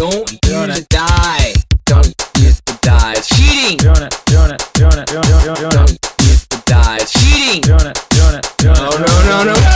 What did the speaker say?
Don't use a die. Don't use the die. Cheating. Don't use the die. Cheating. Doing. No, no, no, no.